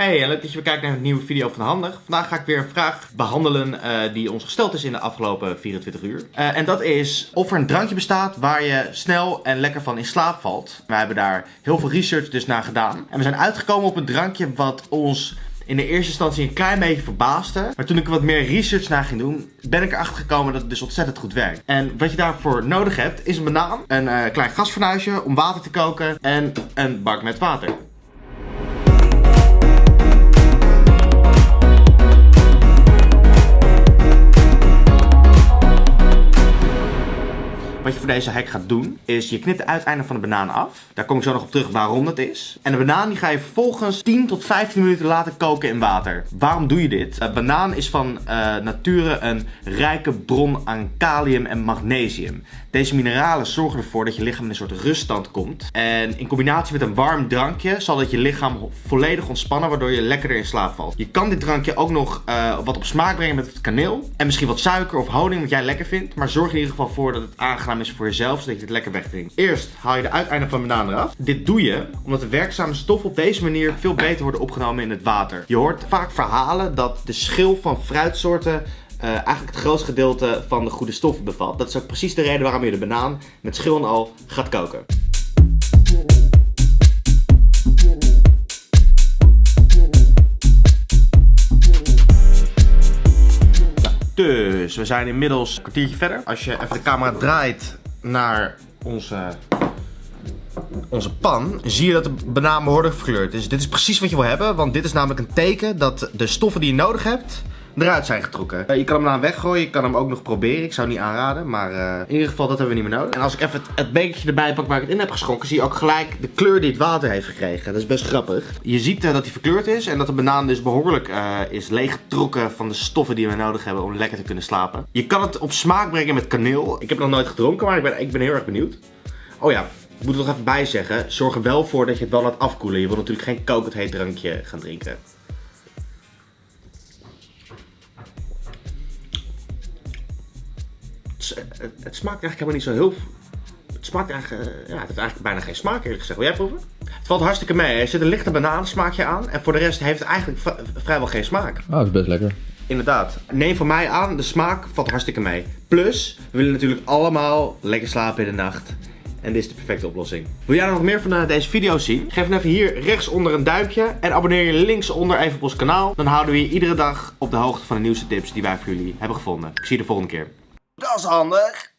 Hey, en leuk dat je weer kijkt naar een nieuwe video van Handig. Vandaag ga ik weer een vraag behandelen eh, die ons gesteld is in de afgelopen 24 uur. Eh, en dat is of er een drankje bestaat waar je snel en lekker van in slaap valt. We hebben daar heel veel research dus naar gedaan. En we zijn uitgekomen op een drankje wat ons in de eerste instantie een klein beetje verbaasde. Maar toen ik er wat meer research naar ging doen, ben ik erachter gekomen dat het dus ontzettend goed werkt. En wat je daarvoor nodig hebt, is een banaan, een klein gasfornuisje om water te koken en een bak met water. Deze hack gaat doen, is je knipt de uiteinden van de banaan af. Daar kom ik zo nog op terug waarom dat is. En de banaan die ga je vervolgens 10 tot 15 minuten laten koken in water. Waarom doe je dit? Uh, banaan is van uh, nature een rijke bron aan kalium en magnesium. Deze mineralen zorgen ervoor dat je lichaam in een soort ruststand komt. En in combinatie met een warm drankje zal dat je lichaam volledig ontspannen, waardoor je lekkerder in slaap valt. Je kan dit drankje ook nog uh, wat op smaak brengen met kaneel. En misschien wat suiker of honing, wat jij lekker vindt. Maar zorg in ieder geval voor dat het aangenaam is jezelf, zodat je het lekker wegdrinkt. Eerst haal je de uiteinden van de banaan eraf. Dit doe je omdat de werkzame stoffen op deze manier veel beter worden opgenomen in het water. Je hoort vaak verhalen dat de schil van fruitsoorten uh, eigenlijk het grootste gedeelte van de goede stoffen bevat. Dat is ook precies de reden waarom je de banaan met schil en al gaat koken. Dus we zijn inmiddels een kwartiertje verder. Als je even de camera draait naar onze, onze pan, zie je dat de banaan behoorlijk verkleurd is. Dit is precies wat je wil hebben, want dit is namelijk een teken dat de stoffen die je nodig hebt, eruit zijn getrokken. Uh, je kan hem dan weggooien, je kan hem ook nog proberen. Ik zou niet aanraden, maar uh, in ieder geval dat hebben we niet meer nodig. En als ik even het, het bekertje erbij pak waar ik het in heb geschonken, zie je ook gelijk de kleur die het water heeft gekregen. Dat is best grappig. Je ziet uh, dat hij verkleurd is en dat de banaan dus behoorlijk is leeggetrokken van de stoffen die we nodig hebben om lekker te kunnen slapen. Je kan het op smaak brengen met kaneel. Ik heb nog nooit gedronken, maar ik ben, ik ben heel erg benieuwd. Oh ja, ik moet er nog even bij zeggen, zorg er wel voor dat je het wel laat afkoelen. Je wil natuurlijk geen kokend heet drankje gaan drinken. Het, het, smaakt eigenlijk helemaal niet zo heel... Het smaakt eigenlijk, uh, ja, het heeft eigenlijk bijna geen smaak eerlijk gezegd. Wil jij proeven? Het valt hartstikke mee. Er zit een lichte banaansmaakje aan. En voor de rest heeft het eigenlijk vrijwel geen smaak. Ah, dat is best lekker. Inderdaad. Neem van mij aan, de smaak valt hartstikke mee. Plus, we willen natuurlijk allemaal lekker slapen in de nacht. En dit is de perfecte oplossing. Wil jij nog meer van uh, deze video zien? Geef dan even hier rechtsonder een duimpje. En abonneer je linksonder even op ons kanaal. Dan houden we je iedere dag op de hoogte van de nieuwste tips die wij voor jullie hebben gevonden. Ik zie je de volgende keer. Dat is handig.